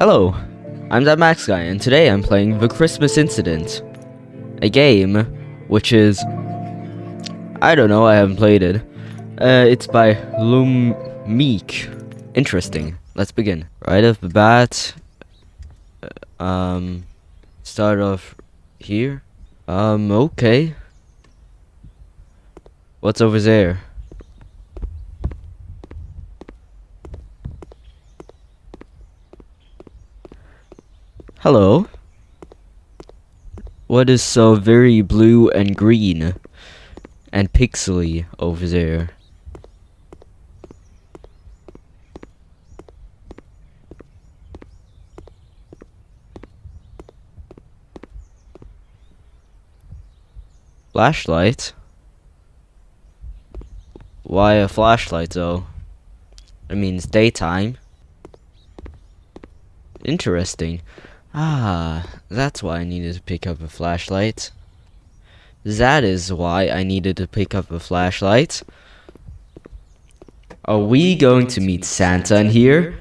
Hello, I'm that Max guy, and today I'm playing The Christmas Incident, a game which is I don't know, I haven't played it. Uh, it's by Lumeek. Interesting. Let's begin. Right off the bat, uh, um, start off here. Um, okay. What's over there? Hello. What is so very blue and green and pixely over there? Flashlight? Why a flashlight though? It means daytime. Interesting. Ah, that's why I needed to pick up a flashlight. That is why I needed to pick up a flashlight. Are we going to meet Santa in here?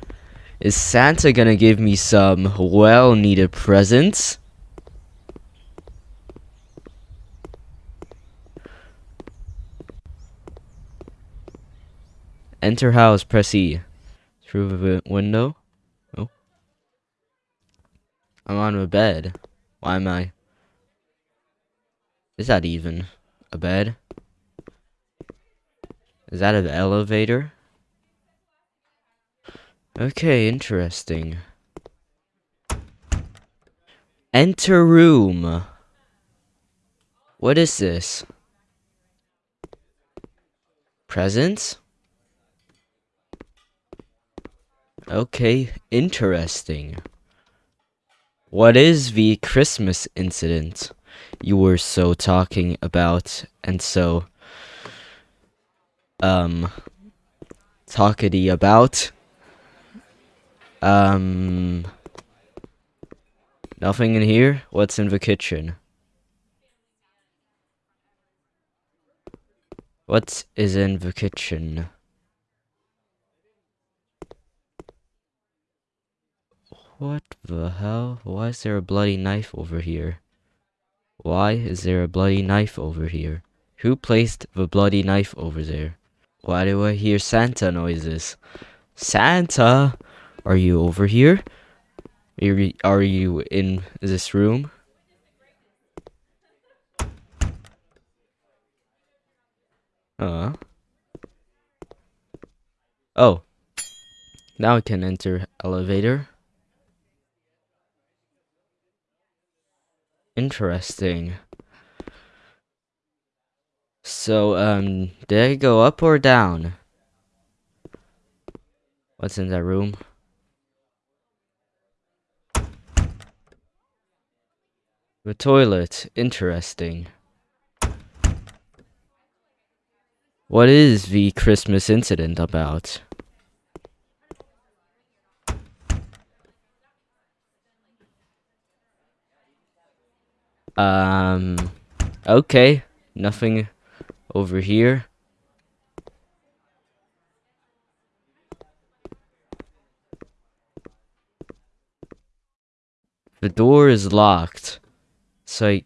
Is Santa gonna give me some well-needed presents? Enter house, press E. Through the window. I'm on a bed. Why am I? Is that even a bed? Is that an elevator? Okay, interesting. Enter room. What is this? Presents? Okay, interesting. What is the Christmas incident you were so talking about and so um talkity about? Um nothing in here? What's in the kitchen? What is in the kitchen? What the hell? Why is there a bloody knife over here? Why is there a bloody knife over here? Who placed the bloody knife over there? Why do I hear Santa noises? Santa! Are you over here? Are you, in this room? Uh. Oh. Now I can enter elevator. Interesting. So, um, did I go up or down? What's in that room? The toilet. Interesting. What is the Christmas incident about? Um, okay. Nothing over here. The door is locked. So I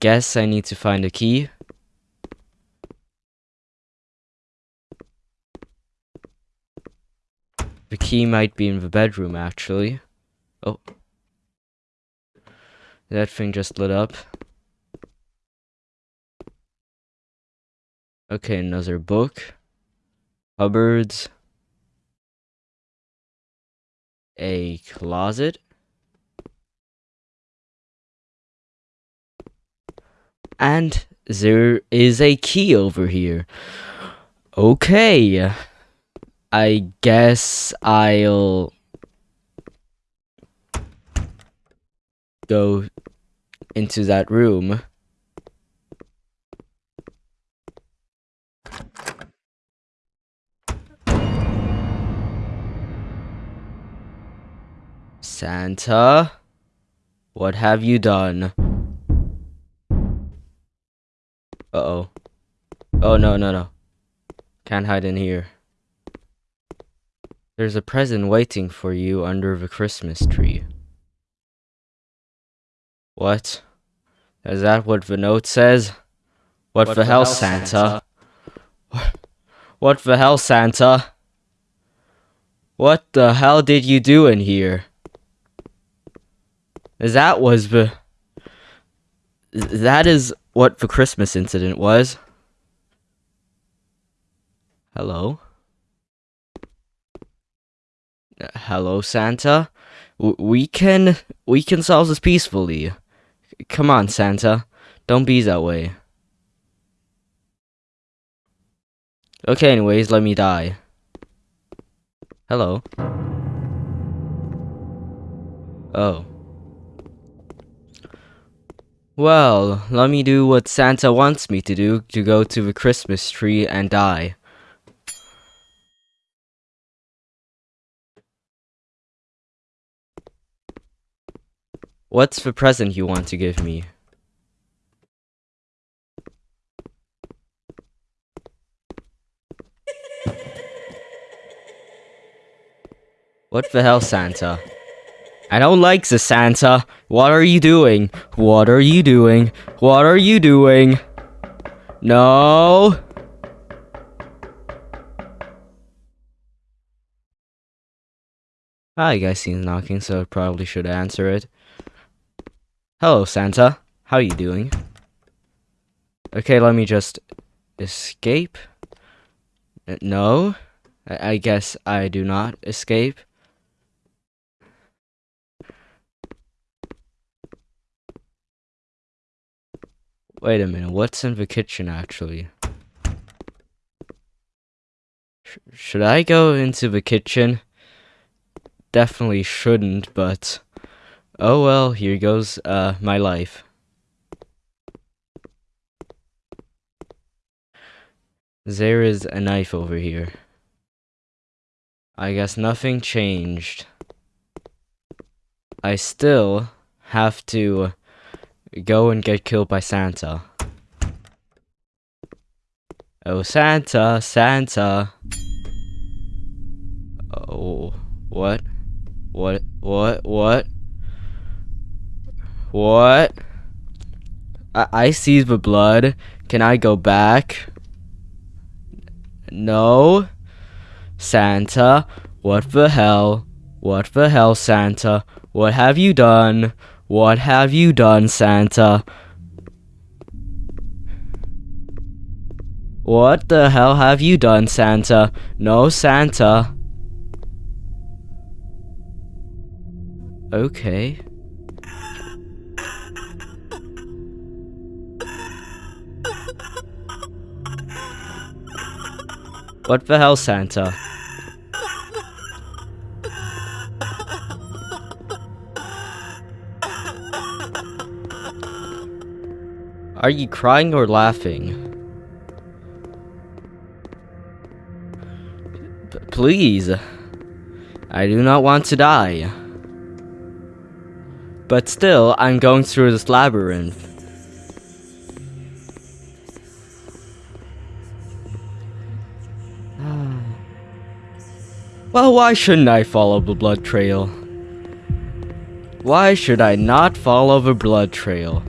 guess I need to find a key. The key might be in the bedroom, actually. Oh. That thing just lit up. Okay, another book. Cupboards. A closet. And there is a key over here. Okay. I guess I'll go into that room. Santa, what have you done? Uh-oh. Oh, no, no, no. Can't hide in here. There's a present waiting for you under the Christmas tree. What? Is that what the note says? What, What the hell, Santa? What the hell, Santa? What the hell did you do in here? That was the. That is what the Christmas incident was. Hello? Hello, Santa? W- we can. We can solve this peacefully. Come on, Santa. Don't be that way. Okay, anyways, let me die. Hello. Oh. Well, let me do what Santa wants me to do to go to the Christmas tree and die. What's the present you want to give me? What the hell, Santa? I don't like the Santa. What are you doing? What are you doing? What are you doing? No. Ah, you guys knocking, so I probably should answer it. Hello, Santa. How are you doing? Okay, let me just escape. Uh, No, I, guess I do not escape. Wait a minute, what's in the kitchen actually? Sh- should I go into the kitchen? Definitely shouldn't, but oh well, here goes uh my life. There is a knife over here. I guess nothing changed. I still have to go and get killed by Santa. Oh, Santa, Santa. Oh, what? What? What? What? What? I, I see the blood. Can I go back? No. Santa, what the hell? What the hell, Santa? What have you done? What have you done, Santa? What the hell have you done, Santa? No, Santa. Okay. What the hell, Santa? Are you crying or laughing? P- please. I do not want to die. But still, I'm going through this labyrinth. Well, why shouldn't I follow the blood trail? Why should I not follow the blood trail?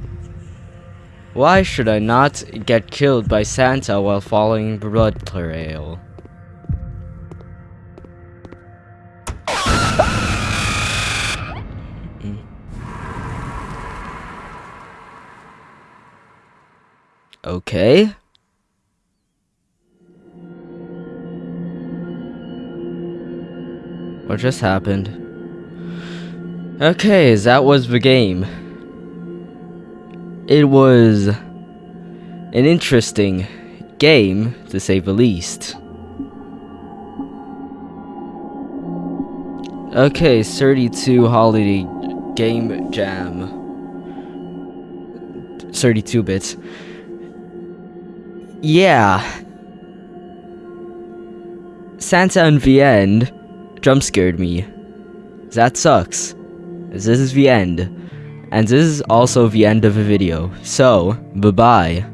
Why should I not get killed by Santa while following the blood trail? Okay. What just happened? Okay, that was the game. It was an interesting game, to say the least. Okay, 32 Holiday Game Jam. 32 bits. Yeah. Santa and the end jump scared me. That sucks. This is the end. And this is also the end of the video. So, bye bye.